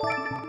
Música